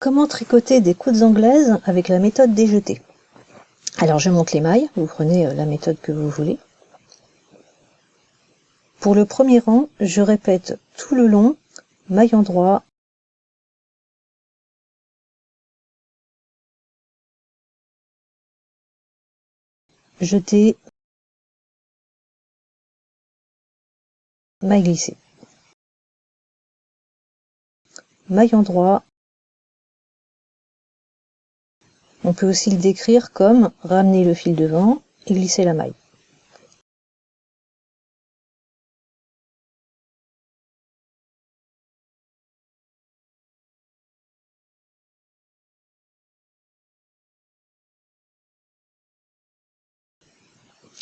Comment tricoter des coudes anglaises avec la méthode des jetés? Alors je monte les mailles, vous prenez euh, la méthode que vous voulez. Pour le premier rang, je répète tout le long, maille endroit, jeter, maille glissée. Maille endroit, on peut aussi le décrire comme ramener le fil devant et glisser la maille.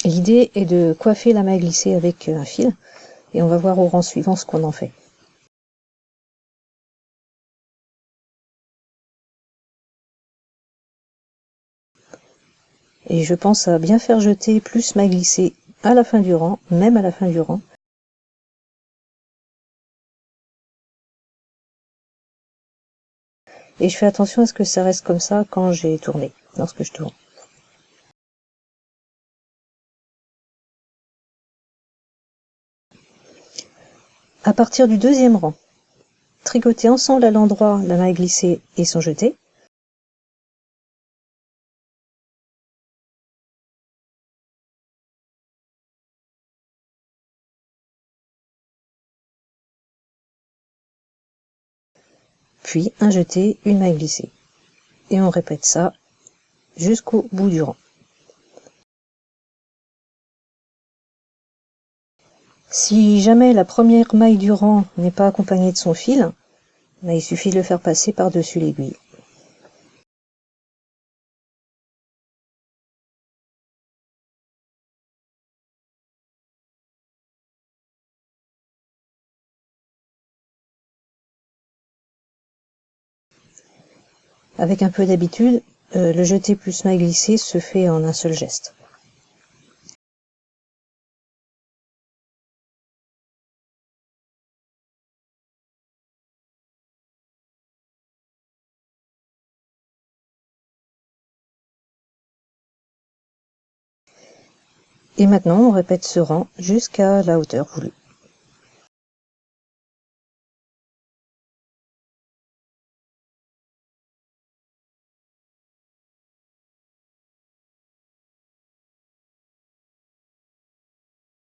L'idée est de coiffer la maille glissée avec un fil et on va voir au rang suivant ce qu'on en fait. Et je pense à bien faire jeter plus maille glissée à la fin du rang, même à la fin du rang. Et je fais attention à ce que ça reste comme ça quand j'ai tourné, lorsque je tourne. À partir du deuxième rang, tricoter ensemble à l'endroit la maille glissée et son jeté. Puis un jeté, une maille glissée. Et on répète ça jusqu'au bout du rang. Si jamais la première maille du rang n'est pas accompagnée de son fil, ben, il suffit de le faire passer par-dessus l'aiguille. Avec un peu d'habitude, euh, le jeté plus maille glissée se fait en un seul geste. Et maintenant, on répète ce rang jusqu'à la hauteur voulue.